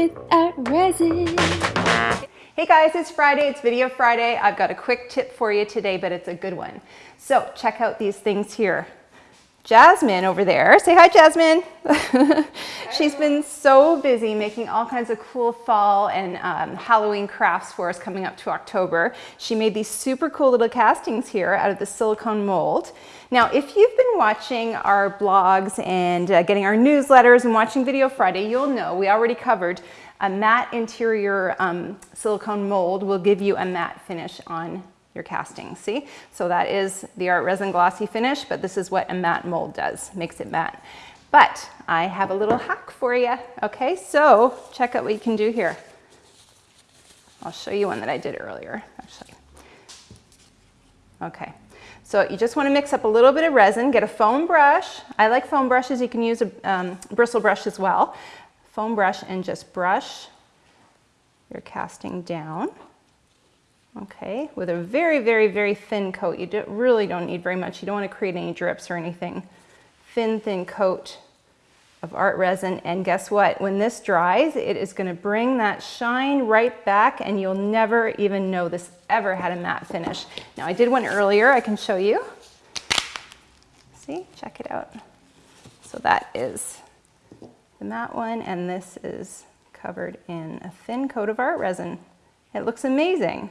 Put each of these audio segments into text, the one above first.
with art resin. Hey guys, it's Friday, it's Video Friday. I've got a quick tip for you today, but it's a good one. So check out these things here. Jasmine over there. Say hi, Jasmine. She's been so busy making all kinds of cool fall and um, Halloween crafts for us coming up to October. She made these super cool little castings here out of the silicone mold. Now, if you've been watching our blogs and uh, getting our newsletters and watching Video Friday, you'll know we already covered a matte interior um, silicone mold will give you a matte finish on your casting, see? So that is the Art Resin Glossy Finish, but this is what a matte mold does, makes it matte. But I have a little hack for you, okay? So check out what you can do here. I'll show you one that I did earlier, actually. Okay, so you just wanna mix up a little bit of resin, get a foam brush. I like foam brushes, you can use a um, bristle brush as well. Foam brush and just brush your casting down okay, with a very, very, very thin coat. You do, really don't need very much. You don't want to create any drips or anything. Thin, thin coat of art resin. And guess what? When this dries, it is going to bring that shine right back and you'll never even know this ever had a matte finish. Now I did one earlier. I can show you. See, check it out. So that is the matte one and this is covered in a thin coat of art resin. It looks amazing.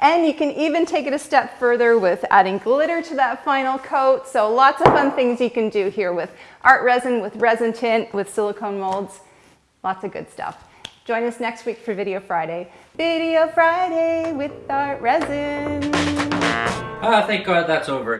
And you can even take it a step further with adding glitter to that final coat. So lots of fun things you can do here with art resin, with resin tint, with silicone molds. Lots of good stuff. Join us next week for Video Friday. Video Friday with art resin. Ah, thank God that's over.